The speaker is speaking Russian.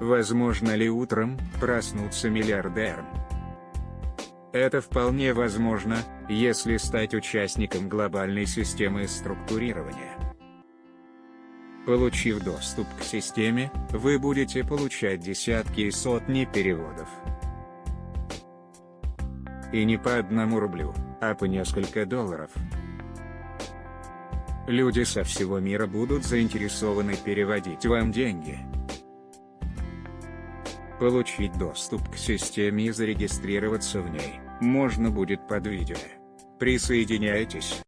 Возможно ли утром проснуться миллиардером? Это вполне возможно, если стать участником глобальной системы структурирования. Получив доступ к системе, вы будете получать десятки и сотни переводов. И не по одному рублю, а по несколько долларов. Люди со всего мира будут заинтересованы переводить вам деньги. Получить доступ к системе и зарегистрироваться в ней, можно будет под видео. Присоединяйтесь.